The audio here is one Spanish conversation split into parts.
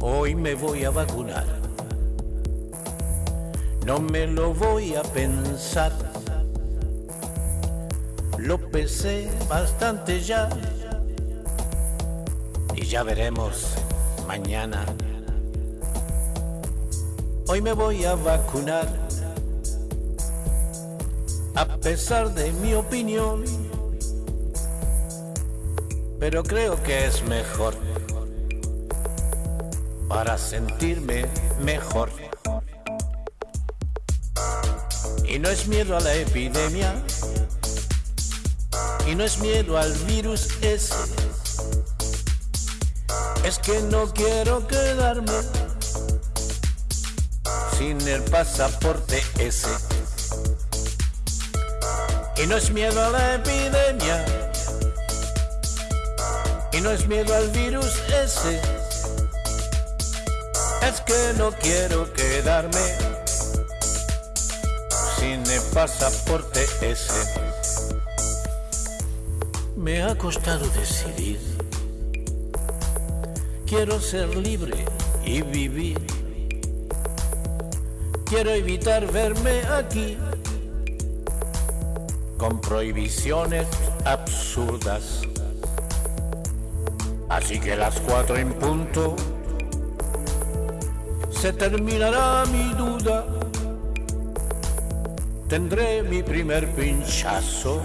Hoy me voy a vacunar. No me lo voy a pensar. Lo pesé bastante ya. Y ya veremos mañana. Hoy me voy a vacunar. A pesar de mi opinión. Pero creo que es mejor para sentirme mejor. Y no es miedo a la epidemia, y no es miedo al virus ese, es que no quiero quedarme sin el pasaporte ese. Y no es miedo a la epidemia, y no es miedo al virus ese es que no quiero quedarme sin el pasaporte ese. Me ha costado decidir. Quiero ser libre y vivir. Quiero evitar verme aquí con prohibiciones absurdas. Así que las cuatro en punto se terminará mi duda. Tendré mi primer pinchazo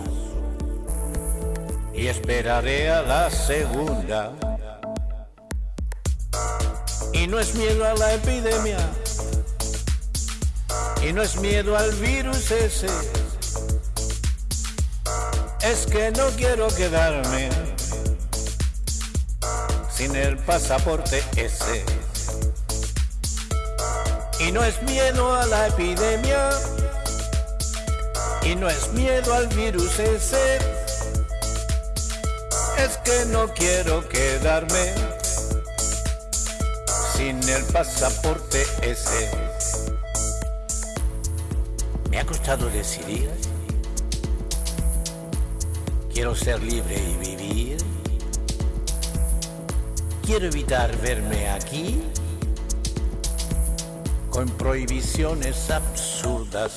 y esperaré a la segunda. Y no es miedo a la epidemia, y no es miedo al virus ese. Es que no quiero quedarme sin el pasaporte ese. Y no es miedo a la epidemia. Y no es miedo al virus ese. Es que no quiero quedarme sin el pasaporte ese. Me ha costado decidir. Quiero ser libre y vivir. Quiero evitar verme aquí con prohibiciones absurdas.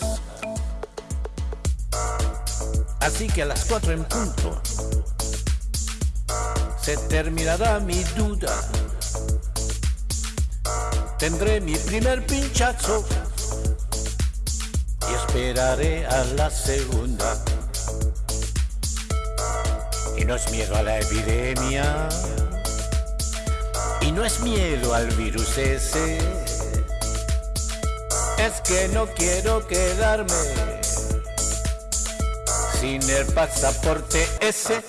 Así que a las cuatro en punto se terminará mi duda. Tendré mi primer pinchazo y esperaré a la segunda. Y no es miedo a la epidemia, y no es miedo al virus ese es que no quiero quedarme sin el pasaporte ese.